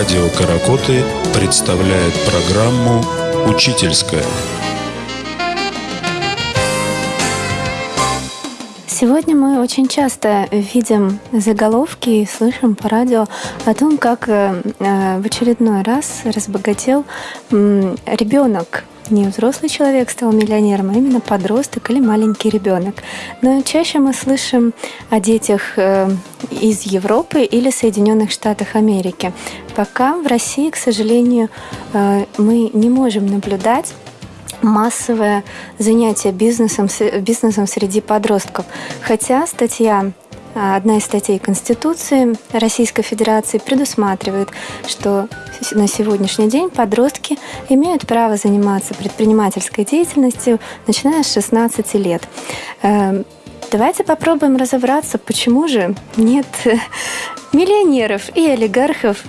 Радио «Каракоты» представляет программу «Учительская». Сегодня мы очень часто видим заголовки и слышим по радио о том, как э, э, в очередной раз разбогател ребенок не взрослый человек стал миллионером, а именно подросток или маленький ребенок. Но чаще мы слышим о детях э, из Европы или Соединенных Штатах Америки. Пока в России, к сожалению, э, мы не можем наблюдать массовое занятие бизнесом, бизнесом среди подростков. Хотя статья Одна из статей Конституции Российской Федерации предусматривает, что на сегодняшний день подростки имеют право заниматься предпринимательской деятельностью, начиная с 16 лет. Эм, давайте попробуем разобраться, почему же нет миллионеров и олигархов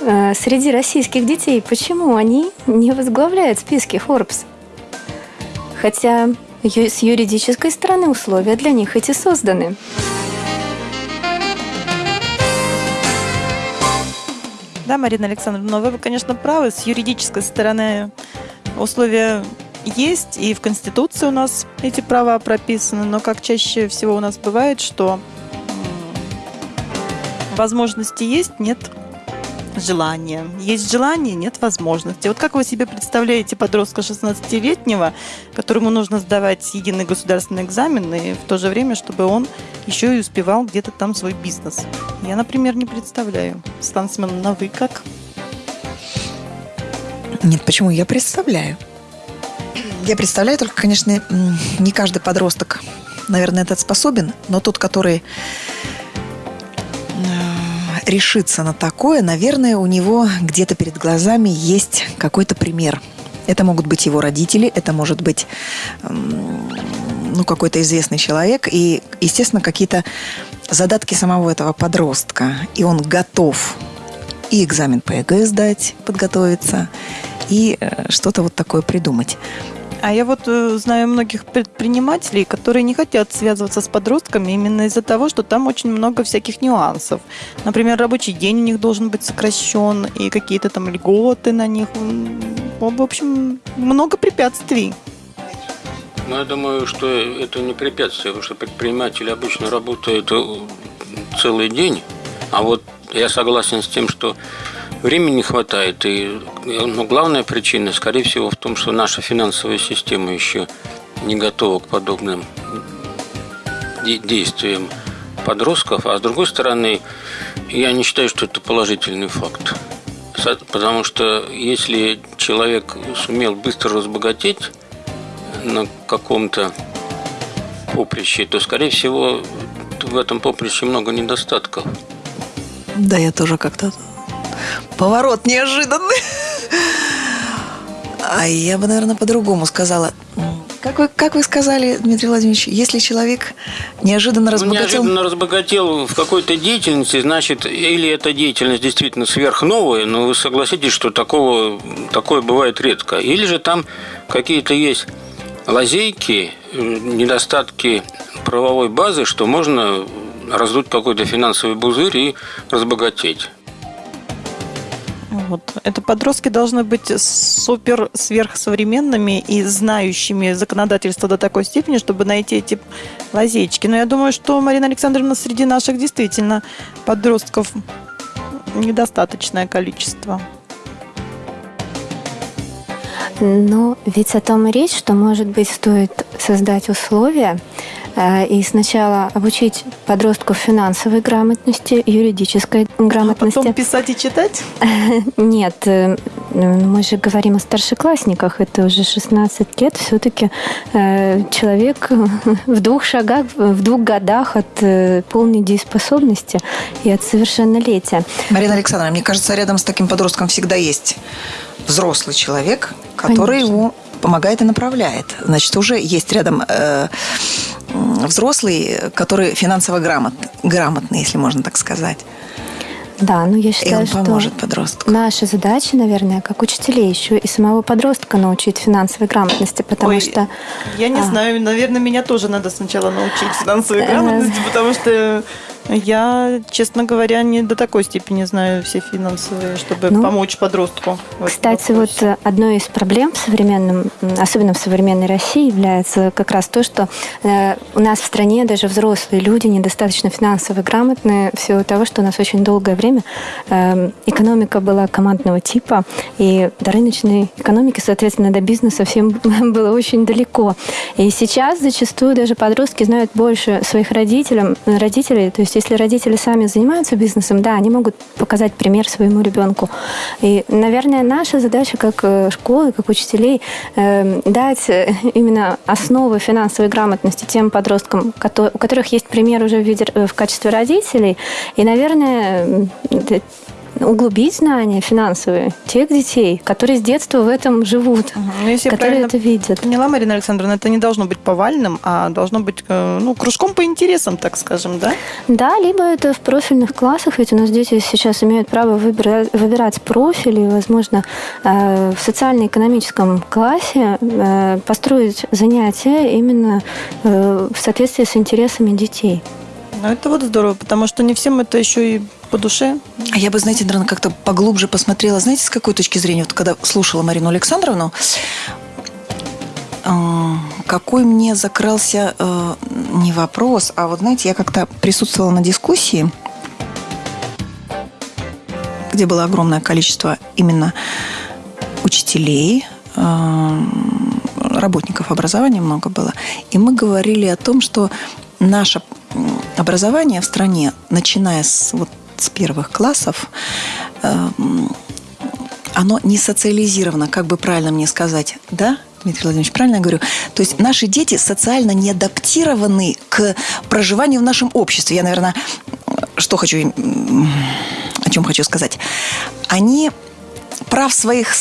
э, среди российских детей. Почему они не возглавляют списки Forbes? Хотя с юридической стороны условия для них эти созданы. Да, Марина Александровна, вы, конечно, правы. С юридической стороны условия есть, и в Конституции у нас эти права прописаны, но как чаще всего у нас бывает, что возможности есть, нет желания. Есть желание, нет возможности. Вот как вы себе представляете подростка 16-летнего, которому нужно сдавать единый государственный экзамен, и в то же время, чтобы он еще и успевал где-то там свой бизнес? Я, например, не представляю. Светлана Семеновна, вы как? Нет, почему? Я представляю. Я представляю, только, конечно, не каждый подросток, наверное, этот способен, но тот, который решиться на такое, наверное, у него где-то перед глазами есть какой-то пример. Это могут быть его родители, это может быть ну, какой-то известный человек и, естественно, какие-то задатки самого этого подростка. И он готов и экзамен по ЕГЭ сдать, подготовиться, и э, что-то вот такое придумать. А я вот э, знаю многих предпринимателей, которые не хотят связываться с подростками именно из-за того, что там очень много всяких нюансов. Например, рабочий день у них должен быть сокращен, и какие-то там льготы на них. В общем, много препятствий. Ну, я думаю, что это не препятствие, потому что предприниматели обычно работают э, целый день. А вот я согласен с тем, что Времени не хватает. И ну, главная причина, скорее всего, в том, что наша финансовая система еще не готова к подобным действиям подростков. А с другой стороны, я не считаю, что это положительный факт. Потому что если человек сумел быстро разбогатеть на каком-то поприще, то, скорее всего, в этом поприще много недостатков. Да, я тоже как-то Поворот неожиданный. А я бы, наверное, по-другому сказала. Как вы, как вы сказали, Дмитрий Владимирович, если человек неожиданно разбогател... неожиданно разбогател в какой-то деятельности, значит, или эта деятельность действительно сверхновая, но вы согласитесь, что такого, такое бывает редко. Или же там какие-то есть лазейки, недостатки правовой базы, что можно раздуть какой-то финансовый пузырь и разбогатеть. Вот. Это подростки должны быть супер сверхсовременными и знающими законодательство до такой степени, чтобы найти эти лазейки. Но я думаю, что, Марина Александровна, среди наших действительно подростков недостаточное количество. Но ведь о том и речь, что, может быть, стоит создать условия, и сначала обучить подростков финансовой грамотности, юридической грамотности. А потом писать и читать? Нет, э, мы же говорим о старшеклассниках, это уже 16 лет, все-таки э, человек в двух шагах, в двух годах от полной дееспособности и от совершеннолетия. Марина Александровна, мне кажется, рядом с таким подростком всегда есть взрослый человек, который Конечно. его помогает и направляет. Значит, уже есть рядом э, взрослый, который финансово грамот, грамотный, если можно так сказать. Да, ну я считаю, и он поможет что подростку. наша задача, наверное, как учителей еще и самого подростка научить финансовой грамотности, потому Ой, что... Я не а, знаю, наверное, меня тоже надо сначала научить финансовой э, грамотности, потому что Я, честно говоря, не до такой степени знаю все финансовые, чтобы Ну, помочь подростку. Кстати, вопросе. вот э, одной из проблем в современном, особенно в современной России, является как раз то, что э, у нас в стране даже взрослые люди недостаточно финансово грамотные в силу того, что у нас очень долгое время э, экономика была командного типа, и до рыночной экономики, соответственно, до бизнеса всем было очень далеко. И сейчас зачастую даже подростки знают больше своих родителям, родителей. То есть, если родители сами занимаются бизнесом, да, они могут показать пример своему ребенку. И, наверное, наша задача как э, школы, как учителей, э, дать э, именно основы финансовой грамотности тем подросткам, у которых есть пример уже в, качестве родителей. И, наверное, углубить знания финансовые тех детей, которые с детства в этом живут. Ну, если которые это видят. поняла, Марина Александровна, это не должно быть повальным, а должно быть э, ну, кружком по интересам, так скажем, да? Да, либо это в профильных классах, ведь у нас дети сейчас имеют право выбирать, выбирать профили, возможно, э, в социально-экономическом классе э, построить занятия именно в соответствии с интересами детей. Ну, это вот здорово, потому что не всем это еще и по душе. А я бы, знаете, наверное, как-то поглубже посмотрела. Знаете, с какой точки зрения? Вот когда слушала Марину Александровну, э, какой мне закрался э, не вопрос, а вот, знаете, я как-то присутствовала на дискуссии, где было огромное количество именно учителей, э, работников образования много было. И мы говорили о том, что наше образование в стране, начиная с, вот, с первых классов, э, оно не социализировано, как бы правильно мне сказать, да? Дмитрий Владимирович, правильно я говорю? То есть наши дети социально не адаптированы к проживанию в нашем обществе. Я, наверное, что хочу, о чем хочу сказать. Они прав своих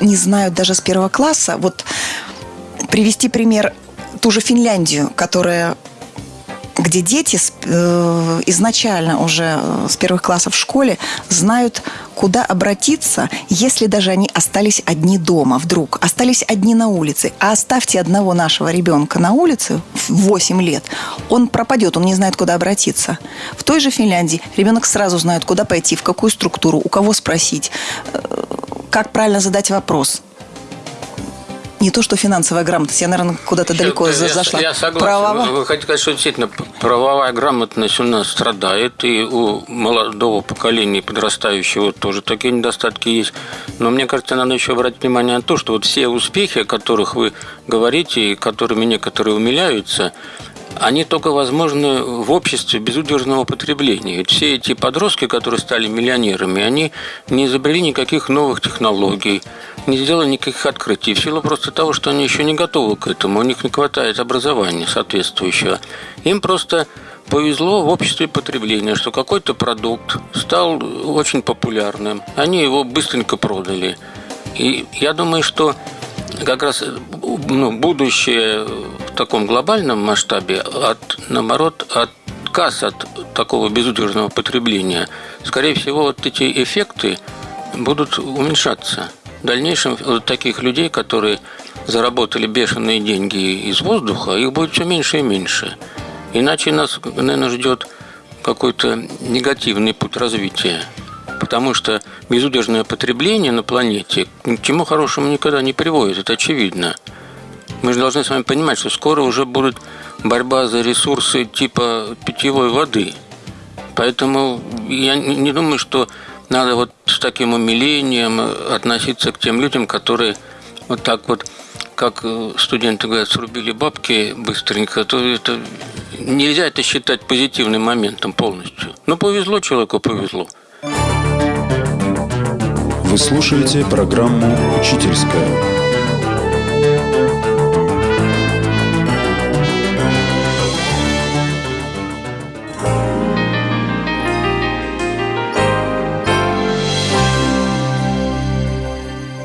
не знают даже с первого класса. Вот привести пример ту же Финляндию, которая где дети э, изначально уже э, с первых классов в школе знают, куда обратиться, если даже они остались одни дома вдруг, остались одни на улице. А оставьте одного нашего ребенка на улице в 8 лет, он пропадет, он не знает, куда обратиться. В той же Финляндии ребенок сразу знает, куда пойти, в какую структуру, у кого спросить, э, как правильно задать вопрос. Не то, что финансовая грамотность, я, наверное, куда-то далеко Я- за- я, зашла. Я согласен. Правова- Вы, хотите сказать, что действительно правовая грамотность у нас страдает, и у молодого поколения, подрастающего, тоже такие недостатки есть. Но мне кажется, надо еще обратить внимание на то, что вот все успехи, о которых вы говорите, и которыми некоторые умиляются, они только возможны в обществе безудержного потребления. Ведь все эти подростки, которые стали миллионерами, они не изобрели никаких новых технологий, не сделали никаких открытий. В силу просто того, что они еще не готовы к этому, у них не хватает образования соответствующего. Им просто повезло в обществе потребления, что какой-то продукт стал очень популярным. Они его быстренько продали. И я думаю, что как раз ну, будущее таком глобальном масштабе от, наоборот, отказ от такого безудержного потребления. Скорее всего, вот эти эффекты будут уменьшаться. В дальнейшем вот таких людей, которые заработали бешеные деньги из воздуха, их будет все меньше и меньше. Иначе нас, наверное, ждет какой-то негативный путь развития. Потому что безудержное потребление на планете к чему хорошему никогда не приводит, это очевидно. Мы же должны с вами понимать, что скоро уже будет борьба за ресурсы типа питьевой воды. Поэтому я не думаю, что надо вот с таким умилением относиться к тем людям, которые вот так вот, как э, студенты говорят, срубили бабки быстренько, то это нельзя это считать позитивным моментом полностью. Ну, повезло человеку, повезло. Вы слушаете программу «Учительская».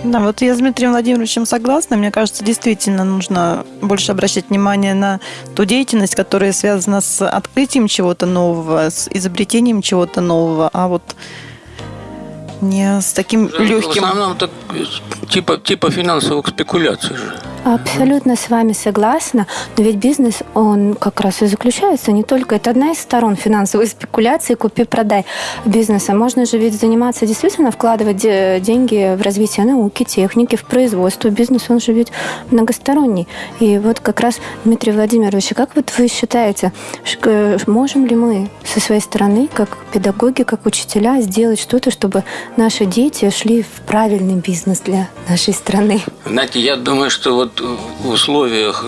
Да, вот я с Дмитрием Владимировичем согласна. Мне кажется, действительно нужно больше обращать внимание на ту деятельность, которая связана с открытием чего-то нового, с изобретением чего-то нового, а вот не с таким В легким... основном так, типа, типа финансовых спекуляций же. Абсолютно с вами согласна. Но ведь бизнес, он как раз и заключается не только... Это одна из сторон финансовой спекуляции, купи-продай бизнеса. Можно же ведь заниматься действительно, вкладывать деньги в развитие науки, техники, в производство. Бизнес, он же ведь многосторонний. И вот как раз, Дмитрий Владимирович, как вот вы считаете, можем ли мы со своей стороны, как педагоги, как учителя, сделать что-то, чтобы наши дети шли в правильный бизнес для нашей страны? Знаете, я думаю, что вот вот в условиях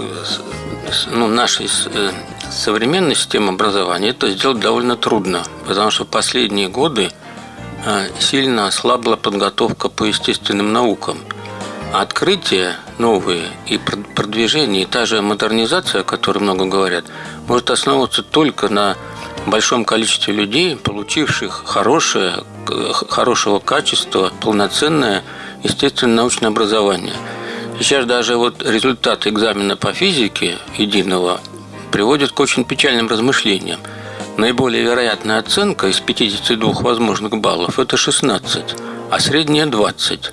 ну, нашей э, современной системы образования это сделать довольно трудно, потому что последние годы э, сильно ослабла подготовка по естественным наукам. А открытия новые и продвижение, и та же модернизация, о которой много говорят, может основываться только на большом количестве людей, получивших хорошее, хорошего качества, полноценное естественное научное образование – Сейчас даже вот результат экзамена по физике единого приводит к очень печальным размышлениям. Наиболее вероятная оценка из 52 возможных баллов – это 16, а средняя – 20.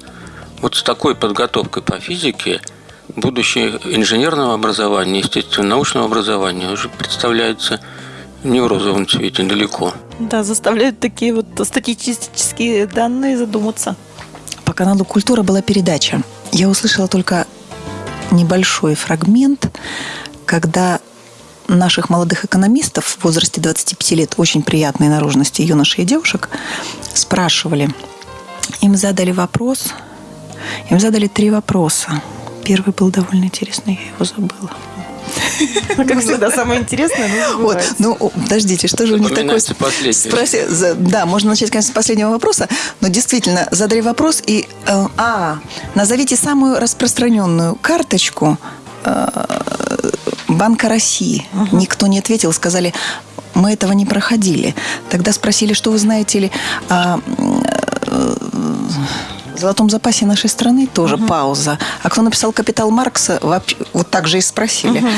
Вот с такой подготовкой по физике будущее инженерного образования, естественно, научного образования уже представляется не в розовом цвете далеко. Да, заставляют такие вот статистические данные задуматься. По каналу «Культура» была передача я услышала только небольшой фрагмент, когда наших молодых экономистов в возрасте 25 лет, очень приятной наружности юношей и девушек, спрашивали. Им задали вопрос, им задали три вопроса. Первый был довольно интересный, я его забыла. Как всегда, самое интересное, но вот, Ну, подождите, что же у них такое? Спроси, да, можно начать, конечно, с последнего вопроса, но действительно, задали вопрос и... Э, а, назовите самую распространенную карточку э, Банка России. Никто не ответил, сказали, мы этого не проходили. Тогда спросили, что вы знаете ли о э, золотом запасе нашей страны, тоже угу. пауза. А кто написал «Капитал Маркса», вообще, вот так же и спросили. Угу.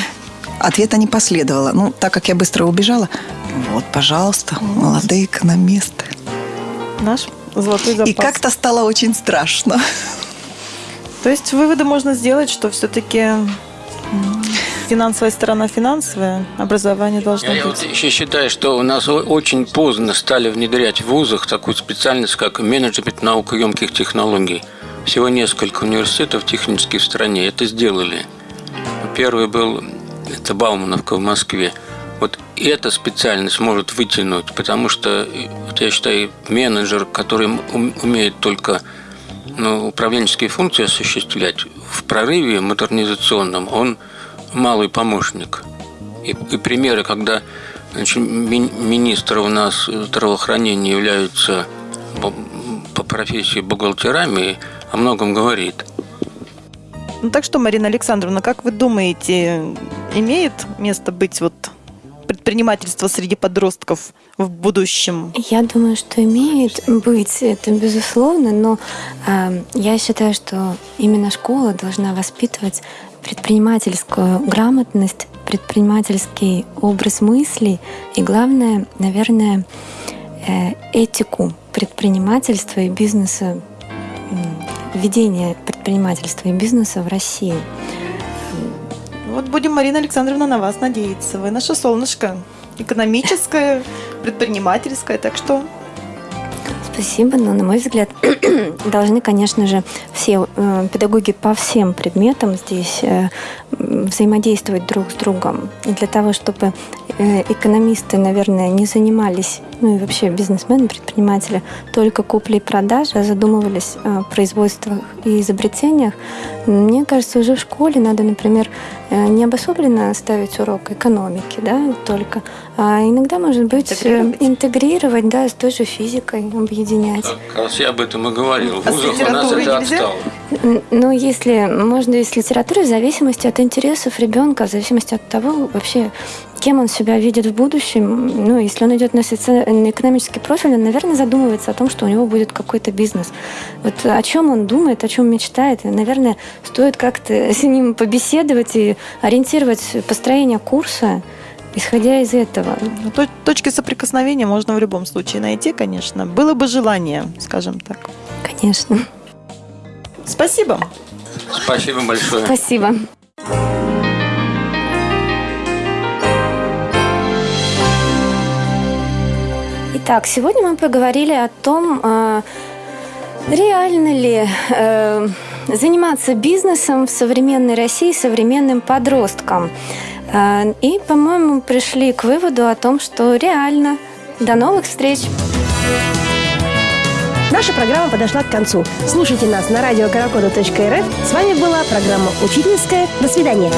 Ответа не последовало. Ну, так как я быстро убежала, вот, пожалуйста, молодые экономисты. Наш золотой запас. И как-то стало очень страшно. То есть выводы можно сделать, что все-таки финансовая сторона финансовая, образование должно я, быть. Я вот еще считаю, что у нас очень поздно стали внедрять в вузах такую специальность, как менеджмент наукоемких технологий. Всего несколько университетов технических в стране это сделали. Первый был это Баумановка в Москве. Вот эта специальность может вытянуть, потому что, вот я считаю, менеджер, который умеет только ну, управленческие функции осуществлять, в прорыве модернизационном он малый помощник. И, и примеры, когда значит, ми, министры у нас здравоохранения являются по профессии бухгалтерами, о многом говорит. Ну так что, Марина Александровна, как вы думаете, имеет место быть вот предпринимательство среди подростков в будущем? Я думаю, что имеет быть, это безусловно, но э, я считаю, что именно школа должна воспитывать предпринимательскую грамотность, предпринимательский образ мыслей и, главное, наверное, э, этику предпринимательства и бизнеса ведения предпринимательства и бизнеса в России. Вот будем, Марина Александровна, на вас надеяться. Вы наше солнышко экономическое, предпринимательское, так что Спасибо, но, на мой взгляд, должны, конечно же, все э, педагоги по всем предметам здесь э, взаимодействовать друг с другом. И для того, чтобы э, экономисты, наверное, не занимались, ну и вообще бизнесмены, предприниматели, только куплей и продажей, а задумывались о производствах и изобретениях, мне кажется, уже в школе надо, например, не обособленно ставить урок экономики, да, только, а иногда, может быть, интегрировать, интегрировать да, с той же физикой, объединять. Как раз я об этом и говорил. В а вузах у нас это отстало. Ну, если можно из литературы, в зависимости от интересов ребенка, в зависимости от того, вообще, кем он себя видит в будущем. Ну, если он идет на, соци... на экономический профиль, он, наверное, задумывается о том, что у него будет какой-то бизнес. Вот о чем он думает, о чем мечтает. наверное, стоит как-то с ним побеседовать и ориентировать построение курса исходя из этого. Ну, точки соприкосновения можно в любом случае найти, конечно. Было бы желание, скажем так. Конечно. Спасибо. Спасибо большое. Спасибо. Итак, сегодня мы поговорили о том, э, реально ли э, заниматься бизнесом в современной России современным подросткам. Э, и, по-моему, пришли к выводу о том, что реально. До новых встреч! Наша программа подошла к концу. Слушайте нас на радио С вами была программа «Учительская». До свидания.